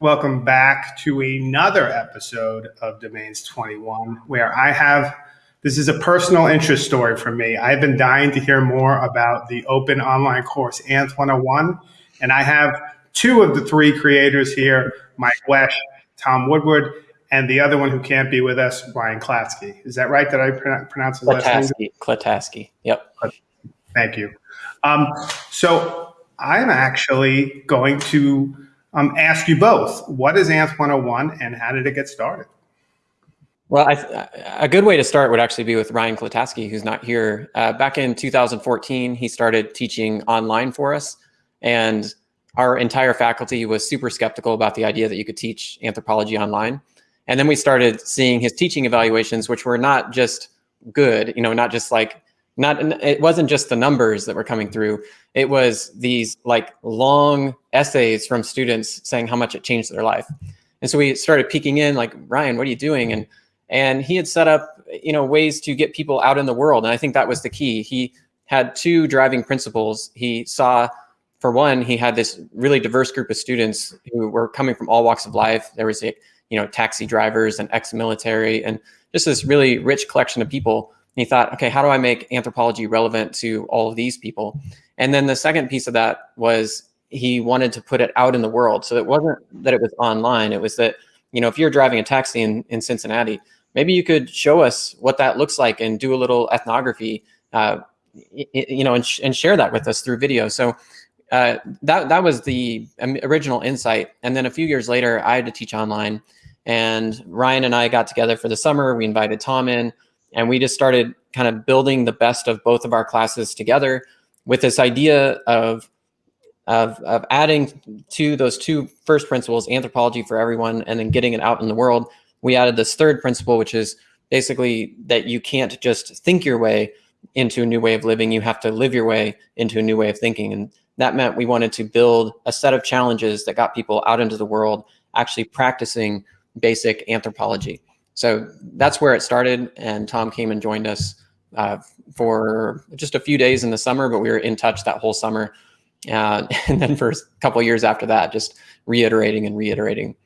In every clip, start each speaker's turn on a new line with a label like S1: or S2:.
S1: Welcome back to another episode of Domains 21, where I have this is a personal interest story for me. I've been dying to hear more about the open online course ANTH 101, and I have two of the three creators here Mike Wesch, Tom Woodward, and the other one who can't be with us, Ryan Klatsky. Is that right? Did I pronounce his last name?
S2: Klataske. Yep.
S1: Thank you. Um, so I'm actually going to um, ask you both, what is ANTH 101 and how did it get started?
S2: Well, a good way to start would actually be with Ryan Klataske, who's not here. Uh, back in 2014, he started teaching online for us. And our entire faculty was super skeptical about the idea that you could teach anthropology online. And then we started seeing his teaching evaluations, which were not just good, you know, not just like, not, it wasn't just the numbers that were coming through. It was these like long essays from students saying how much it changed their life. And so we started peeking in like, Ryan, what are you doing? And and he had set up, you know, ways to get people out in the world. And I think that was the key. He had two driving principles. He saw, for one, he had this really diverse group of students who were coming from all walks of life. There was, a, you know, taxi drivers and ex-military and just this really rich collection of people. And he thought, okay, how do I make anthropology relevant to all of these people? And then the second piece of that was he wanted to put it out in the world. So it wasn't that it was online. It was that, you know, if you're driving a taxi in, in Cincinnati, maybe you could show us what that looks like and do a little ethnography, uh, you know, and, sh and, share that with us through video. So uh, that, that was the original insight. And then a few years later, I had to teach online and Ryan and I got together for the summer. We invited Tom in and we just started kind of building the best of both of our classes together with this idea of of, of adding to those two first principles, anthropology for everyone, and then getting it out in the world, we added this third principle, which is basically that you can't just think your way into a new way of living. You have to live your way into a new way of thinking. And that meant we wanted to build a set of challenges that got people out into the world actually practicing basic anthropology. So that's where it started. And Tom came and joined us uh, for just a few days in the summer, but we were in touch that whole summer. Uh, and then for a couple years after that, just reiterating and reiterating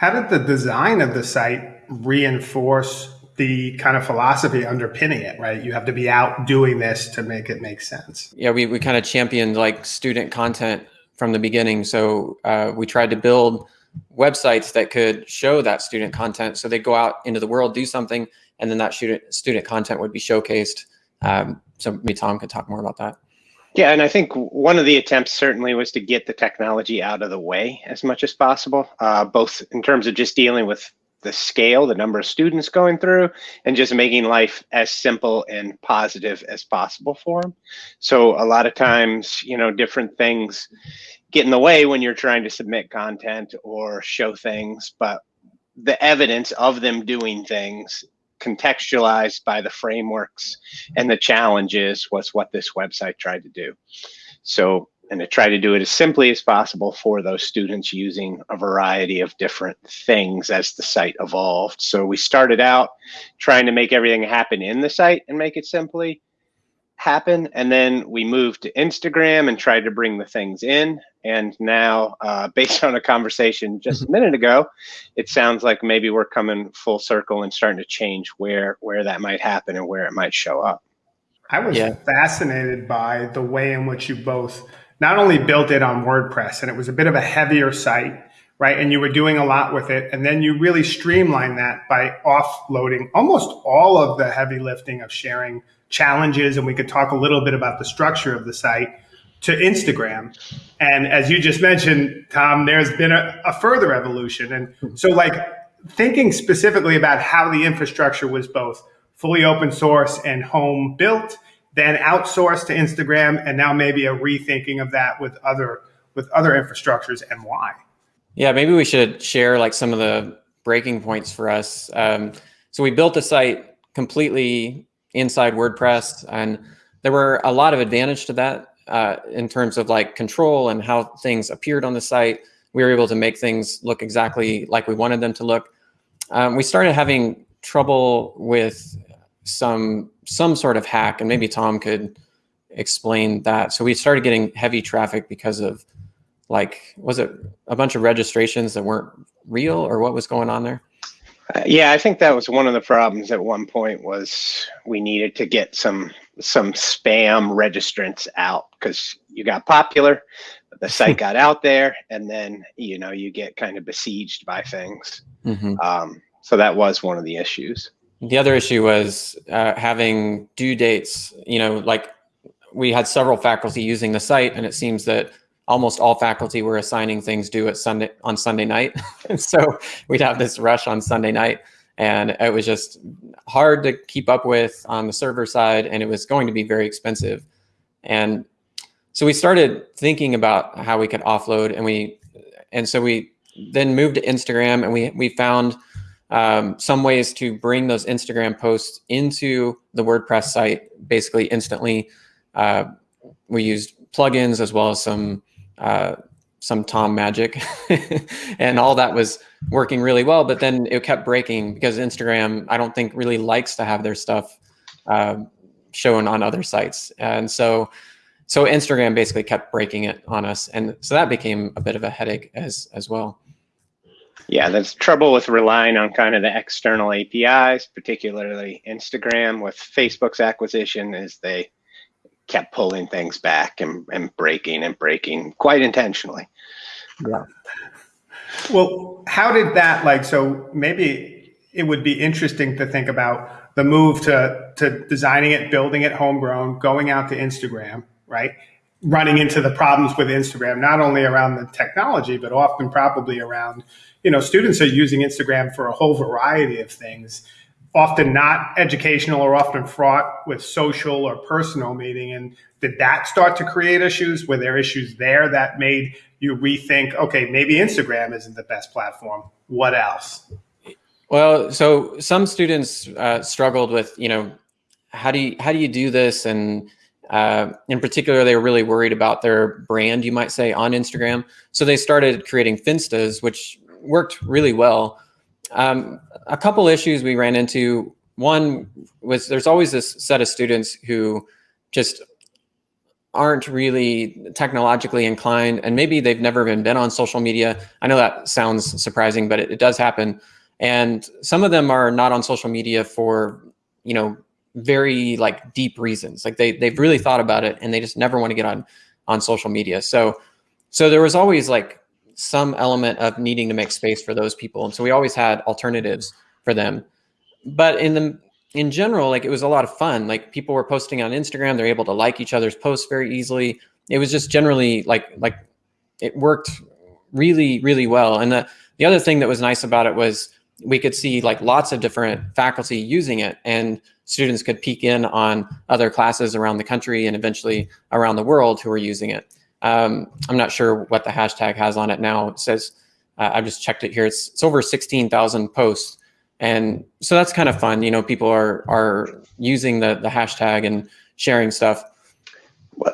S1: how did the design of the site reinforce the kind of philosophy underpinning it, right? You have to be out doing this to make it make sense.
S2: Yeah, we, we kind of championed like student content from the beginning. So uh, we tried to build websites that could show that student content. So they go out into the world, do something, and then that student student content would be showcased. Um, so maybe Tom could talk more about that.
S3: Yeah, and I think one of the attempts certainly was to get the technology out of the way as much as possible, uh, both in terms of just dealing with the scale, the number of students going through, and just making life as simple and positive as possible for them. So a lot of times, you know, different things get in the way when you're trying to submit content or show things, but the evidence of them doing things contextualized by the frameworks and the challenges was what this website tried to do. So, and to try to do it as simply as possible for those students using a variety of different things as the site evolved. So we started out trying to make everything happen in the site and make it simply happen. And then we moved to Instagram and tried to bring the things in. And now, uh, based on a conversation just a minute ago, it sounds like maybe we're coming full circle and starting to change where where that might happen and where it might show up.
S1: I was yeah. fascinated by the way in which you both not only built it on WordPress, and it was a bit of a heavier site, right? And you were doing a lot with it, and then you really streamlined that by offloading almost all of the heavy lifting of sharing challenges, and we could talk a little bit about the structure of the site to Instagram. And as you just mentioned, Tom, there's been a, a, further evolution. And so, like, thinking specifically about how the infrastructure was both fully open source and home built, then outsourced to Instagram, and now maybe a rethinking of that with other with other infrastructures and why.
S2: Yeah, maybe we should share like some of the breaking points for us. Um, so we built the site completely inside WordPress. And there were a lot of advantage to that uh, in terms of like control and how things appeared on the site. We were able to make things look exactly like we wanted them to look. Um, we started having trouble with some some sort of hack, and maybe Tom could explain that. So we started getting heavy traffic because of like was it a bunch of registrations that weren't real or what was going on there?
S3: Uh, yeah, I think that was one of the problems at one point was we needed to get some some spam registrants out because you got popular, the site got out there, and then you know you get kind of besieged by things. Mm-hmm. Um, so that was one of the issues.
S2: The other issue was uh, having due dates. You know, like we had several faculty using the site, and it seems that almost all faculty were assigning things due at Sunday on Sunday night. and so we'd have this rush on Sunday night, and it was just hard to keep up with on the server side, and it was going to be very expensive. And so we started thinking about how we could offload, and we and so we then moved to Instagram, and we we found um, some ways to bring those Instagram posts into the WordPress site basically instantly. Uh, we used plugins as well as some uh, some Tom magic, and all that was working really well. But then it kept breaking because Instagram, I don't think, really likes to have their stuff uh, shown on other sites, and so so Instagram basically kept breaking it on us, and so that became a bit of a headache as as well.
S3: Yeah, there's trouble with relying on kind of the external APIs, particularly Instagram with Facebook's acquisition, is they kept pulling things back and, and breaking and breaking quite intentionally.
S1: Yeah. Well, how did that like so maybe it would be interesting to think about the move to to designing it, building it homegrown, going out to Instagram, right? Running into the problems with Instagram, not only around the technology, but often probably around, you know, students are using Instagram for a whole variety of things often not educational or often fraught with social or personal meaning. And did that start to create issues? Were there issues there that made you rethink, okay, maybe Instagram isn't the best platform? What else?
S2: Well, so some students uh, struggled with, you know, how do you how do you do this? And uh, in particular, they were really worried about their brand, you might say, on Instagram. So they started creating Finstas, which worked really well. Um, a couple issues we ran into. One was there's always this set of students who just aren't really technologically inclined and maybe they've never even been on social media. I know that sounds surprising, but it, it does happen. And some of them are not on social media for, you know, very like deep reasons. Like they they've really hmm. thought about it and they just never want to get on on social media. So so there was always like some element of needing to make space for those people. And so we always had alternatives for them. But in the in general, like it was a lot of fun. Like people were posting on Instagram, they're able to like each other's posts very easily. It was just generally like like it worked really, really well. And the the other thing that was nice about it was we could see like lots of different faculty using it and students could peek in on other classes around the country and eventually around the world who are using it. Um, I'm not sure what the hashtag has on it now. It says, uh, I just checked it here. It's, it's over 16,000 posts. And so that's kind of fun. You know, people are, are using the, the hashtag and sharing stuff.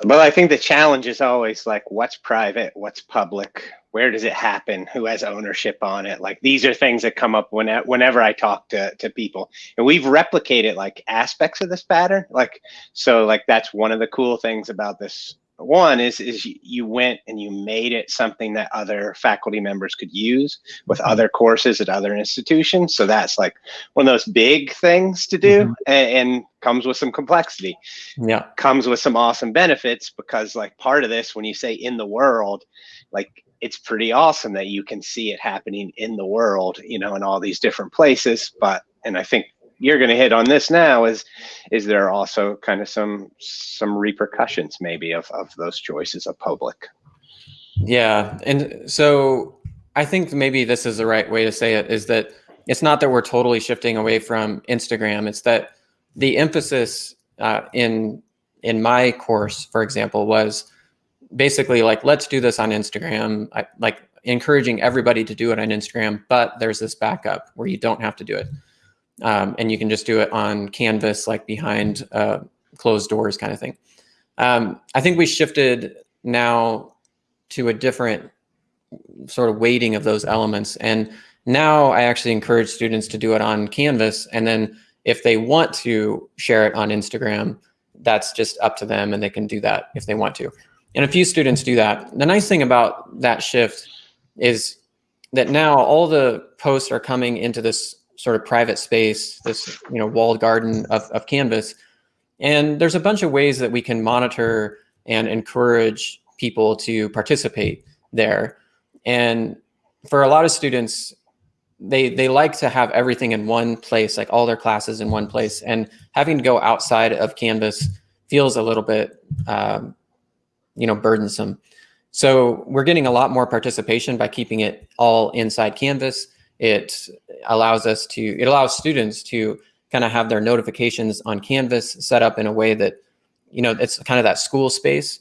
S3: Well, I think the challenge is always like, what's private? What's public? Where does it happen? Who has ownership on it? Like these are things that come up when, whenever I talk to, to people and we've replicated like aspects of this pattern. Like, so like, that's one of the cool things about this one is is you went and you made it something that other faculty members could use with mm-hmm. other courses at other institutions so that's like one of those big things to do mm-hmm. and, and, comes with some complexity
S2: yeah
S3: comes with some awesome benefits because like part of this when you say in the world like it's pretty awesome that you can see it happening in the world you know in all these different places but and i think you're going to hit on this now is is there also kind of some some repercussions maybe of of those choices of public?
S2: Yeah and so i think maybe this is the right way to say it is that it's not that we're totally shifting away from instagram. It's that the emphasis uh, in in my course for example was basically like let's do this on instagram I, like encouraging everybody to do it on instagram but there's this backup where you don't have to do it um, and you can just do it on canvas like behind uh, closed doors kind of thing um, i think we shifted now to a different sort of weighting of those elements and Now I actually encourage students to do it on Canvas. And then if they want to share it on Instagram, that's just up to them and they can do that if they want to. And a few students do that. The nice thing about that shift is that now all the posts are coming into this sort of private space, this you know walled garden of, of Canvas. And there's a bunch of ways that we can monitor and encourage people to participate there. And for a lot of students, they they like to have everything in one place, like all their classes in one place, and having to go outside of Canvas feels a little bit, um, you know, burdensome. So we're getting a lot more participation by keeping it all inside Canvas. It allows us to, it allows students to kind of have their notifications on Canvas set up in a way that, you know, it's kind of that school space.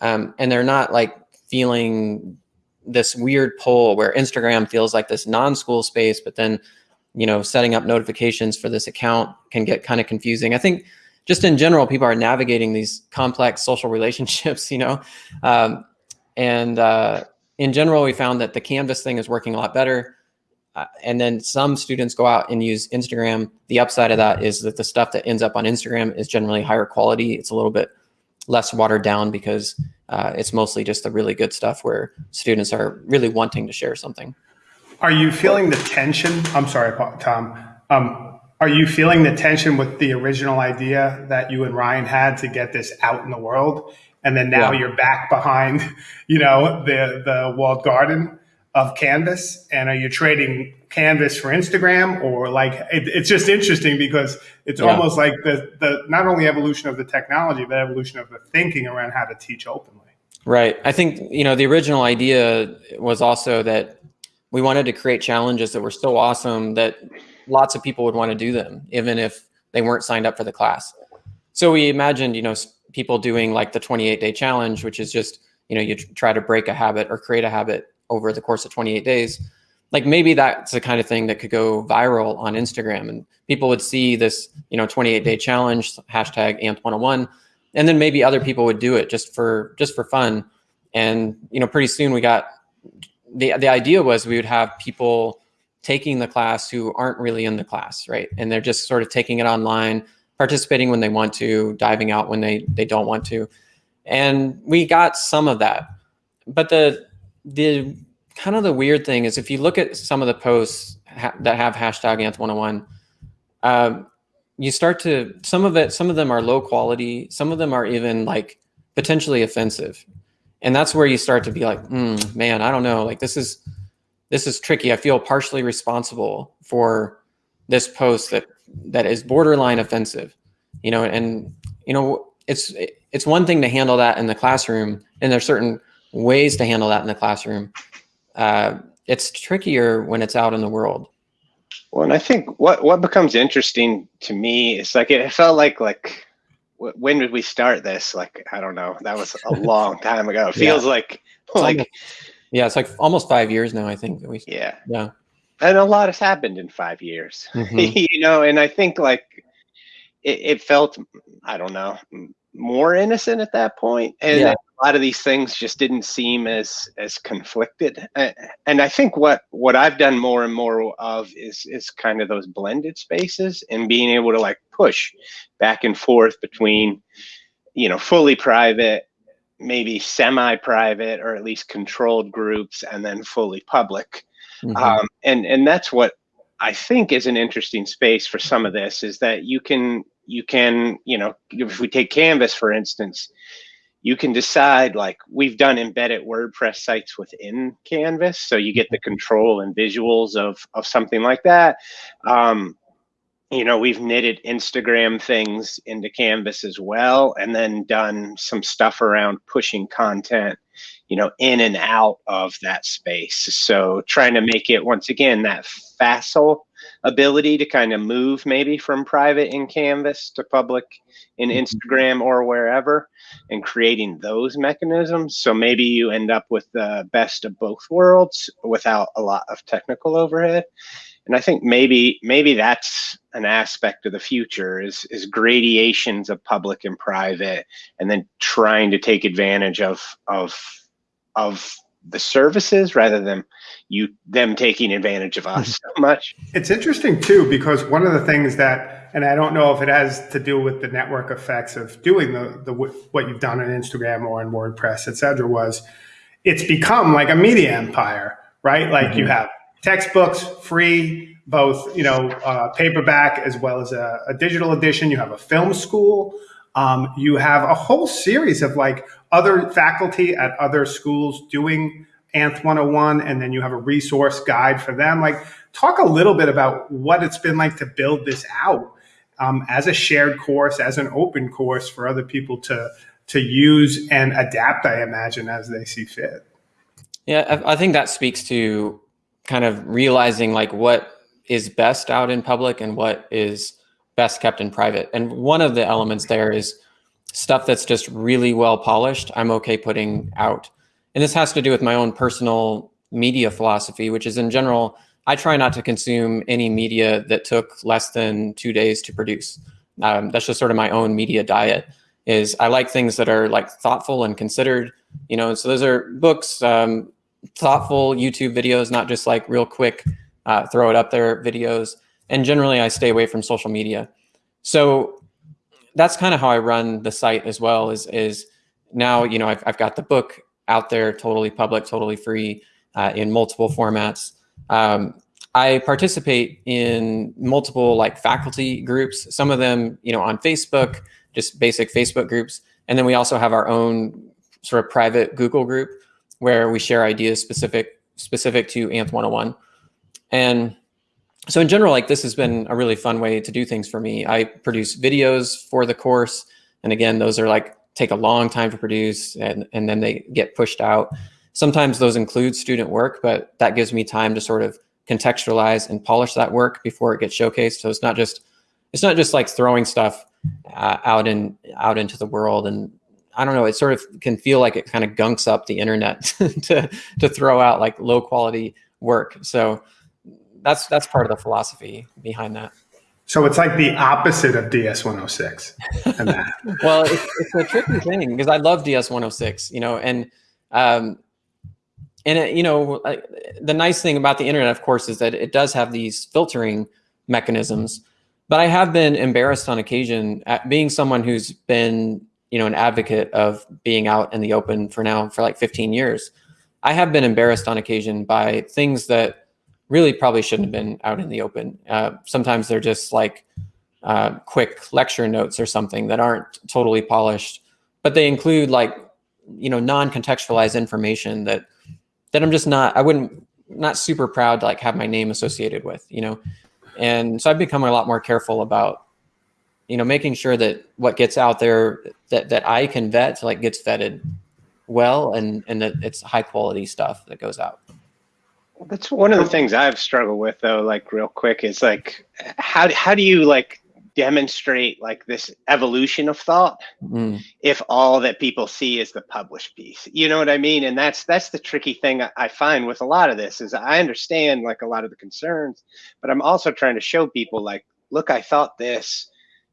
S2: Um, and they're not like feeling this weird pull where Instagram feels like this non-school space, but then, you know, setting up notifications for this account can get kind of confusing. I think just in general, people are navigating these complex social relationships, you know, um, and uh, in general, we found that the Canvas thing is working a lot better. Uh, and then some students go out and use Instagram. The upside of that is that the stuff that ends up on Instagram is generally higher quality. It's a little bit less watered down because uh, it's mostly just the really good stuff where students are really wanting to share something.
S1: Are you feeling the tension? I'm sorry, Tom. Um, are you feeling the tension with the original idea that you and Ryan had to get this out in the world? And then now yeah. you're back behind, you know, the, the walled garden of Canvas. And are you trading Canvas for Instagram or like, it, it's just interesting because it's yeah. almost like the, the, not only evolution of the technology, but evolution of the thinking around how to teach openly.
S2: Right. I think, you know, the original idea was also that we wanted to create challenges that were so awesome that lots of people would want to do them, even if they weren't signed up for the class. So we imagined, you know, people doing like the 28 day challenge, which is just, you know, you try to break a habit or create a habit over the course of 28 days. Like maybe that's the kind of thing that could go viral on Instagram and people would see this, you know, 28 day challenge, hashtag ANTH 101. and then maybe other people would do it just for just for fun and you know pretty soon we got the the idea was we would have people taking the class who aren't really in the class right and they're just sort of taking it online participating when they want to diving out when they they don't want to and we got some of that but the the kind of the weird thing is if you look at some of the posts ha that have hashtag anth101 um, you start to some of it some of them are low quality some of them are even like potentially offensive. And that's where you start to be like mm, man i don't know. Like this is this is tricky. I feel partially responsible for this post that that is borderline offensive you know and you know it's it's one thing to handle that in the classroom and there's certain ways to handle that in the classroom uh, it's trickier when it's out in the world
S3: well, and I think what what becomes interesting to me is like it felt like like when did we start this? Like I don't know. That was a long time ago. It feels yeah. like like almost,
S2: yeah, it's like almost five years now. I think we
S3: yeah
S2: yeah,
S3: and a lot has happened in five years. Mm-hmm. you know, and I think like it, it felt I don't know more innocent at that point and yeah. a lot of these things just didn't seem as as conflicted and i think what what i've done more and more of is is kind of those blended spaces and being able to like push back and forth between you know fully private maybe semi-private or at least controlled groups and then fully public mm-hmm. um, and and that's what i think is an interesting space for some of this is that you can you can, you know, if we take Canvas, for instance, you can decide like we've done embedded WordPress sites within Canvas. So you get the control and visuals of, of something like that. Um, you know, we've knitted Instagram things into Canvas as well, and then done some stuff around pushing content, you know, in and out of that space. So trying to make it once again that facile ability to kind of move maybe from private in Canvas to public in mm-hmm. Instagram or wherever and creating those mechanisms. So maybe you end up with the best of both worlds without a lot of technical overhead. And I think maybe maybe that's an aspect of the future is is gradations of public and private and then trying to take advantage of of of the services rather than you them taking advantage of us so much.
S1: It's interesting too because one of the things that, and I don't know if it has to do with the network effects of doing the the what you've done on Instagram or on WordPress, et cetera, was it's become like a media empire, right? Like mm-hmm. you have textbooks free, both you know uh, paperback as well as a, a, digital edition. You have a film school. Um, you have a whole series of like other faculty at other schools doing Anth 101, and then you have a resource guide for them. Like, talk a little bit about what it's been like to build this out um, as a shared course, as an open course for other people to to use and adapt. I imagine as they see fit.
S2: Yeah, I think that speaks to kind of realizing like what is best out in public and what is best kept in private. And one of the elements there is stuff that's just really well polished. I'm okay putting out. And this has to do with my own personal media philosophy, which is in general, I try not to consume any media that took less than two days to produce. Um, that's just sort of my own media diet is I like things that are like thoughtful and considered, you know, so those are books, um, thoughtful YouTube videos, not just like real quick, uh, throw it up there videos. And generally I stay away from social media. So that's kind of how I run the site as well is, is now, you know, I've, I've got the book out there, totally public, totally free uh, in multiple formats. Um, I participate in multiple like faculty groups, some of them, you know, on Facebook, just basic Facebook groups. And then we also have our own sort of private Google group where we share ideas specific specific to Anth 101. And so in general, like this has been a really fun way to do things for me. I produce videos for the course. And again, those are like take a long time to produce and, and then they get pushed out. Sometimes those include student work, but that gives me time to sort of contextualize and polish that work before it gets showcased. So it's not just, it's not just like throwing stuff uh, out in out into the world and I don't know, it sort of can feel like it kind of gunks up the internet to, to throw out like low quality work. So that's, that's part of the philosophy behind that.
S1: So it's like the opposite of DS 106 and that.
S2: well, it's, it's, a tricky thing because I love DS 106, you know, and, um, and it, you know, the nice thing about the internet, of course, is that it does have these filtering mechanisms, but I have been embarrassed on occasion at being someone who's been you know, an advocate of being out in the open for now for like 15 years. I have been embarrassed on occasion by things that really probably shouldn't have been out in the open. Uh, sometimes they're just like uh, quick lecture notes or something that aren't totally polished, but they include like, you know, non-contextualized information that, that I'm just not, I wouldn't, not super proud to like have my name associated with, you know? And so I've become a lot more careful about you know, making sure that what gets out there that, that I can vet like gets vetted well and, and that it's high quality stuff that goes out.
S3: That's one of the things I've struggled with though, like real quick is like, how, how do you like demonstrate like this evolution of thought mm. if all that people see is the published piece you know what i mean and that's that's the tricky thing i find with a lot of this is i understand like a lot of the concerns but i'm also trying to show people like look i thought this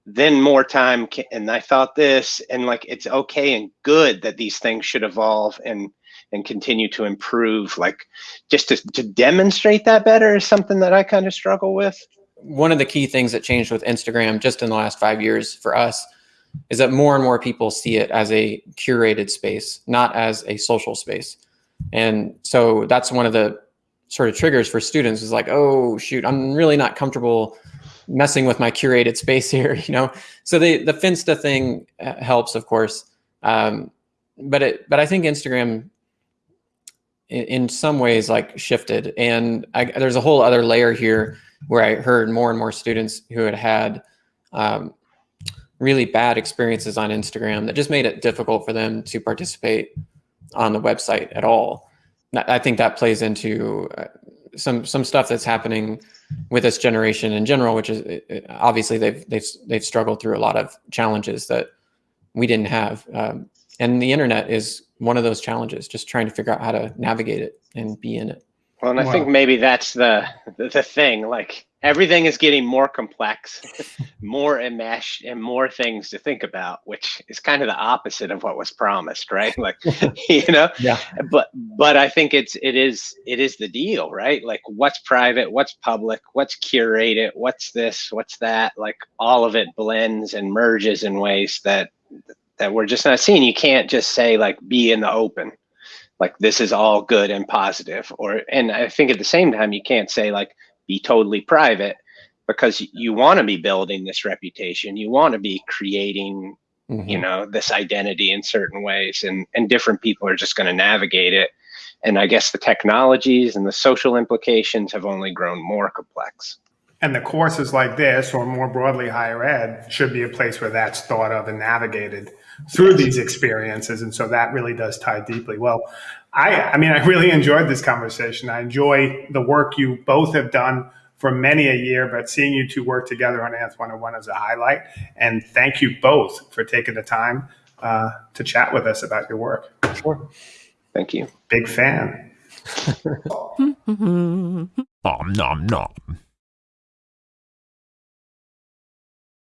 S3: then more time can, and i thought this and like it's okay and good that these things should evolve and and continue to improve like just to, to demonstrate that better is something that i kind of struggle with.
S2: One of the key things that changed with instagram just in the last five years for us is that more and more people see it as a curated space not as a social space. And so that's one of the sort of triggers for students is like oh shoot i'm really not comfortable messing with my curated space here, you know? So the, the Finsta thing uh, helps, of course. Um, but it, but I think Instagram in, in some ways like shifted and I, there's a whole other layer here where I heard more and more students who had had um, really bad experiences on Instagram that just made it difficult for them to participate on the website at all. I think that plays into uh, some some stuff that's happening with this generation in general, which is obviously they've they've they've struggled through a lot of challenges that we didn't have, um, and the internet is one of those challenges. Just trying to figure out how to navigate it and be in it.
S3: Well, and I wow. think maybe that's the the thing. Like everything is getting more complex, more enmeshed, and more things to think about, which is kind of the opposite of what was promised, right? Like, you know,
S2: Yeah.
S3: but but I think it's it is it is the deal, right? Like, what's private, what's public, what's curated, what's this, what's that? Like, all of it blends and merges in ways that that we're just not seeing. You can't just say like be in the open like this is all good and positive or and i think at the same time you can't say like be totally private because you want to be building this reputation. You want to be creating
S2: Mhm.
S3: you know this identity in certain ways and and different people are just going to navigate it. And i guess the technologies and the social implications have only grown more complex.
S1: And the courses like this, or more broadly, higher ed, should be a place where that's thought of and navigated through these experiences. And so that really does tie deeply. Well, I, I mean, I really enjoyed this conversation. I enjoy the work you both have done for many a year, but seeing you two work together on ANTH 101 is a highlight. And thank you both for taking the time uh, to chat with us about your work.
S2: Sure.
S3: thank you
S1: Big fan.
S4: Nom nom nom.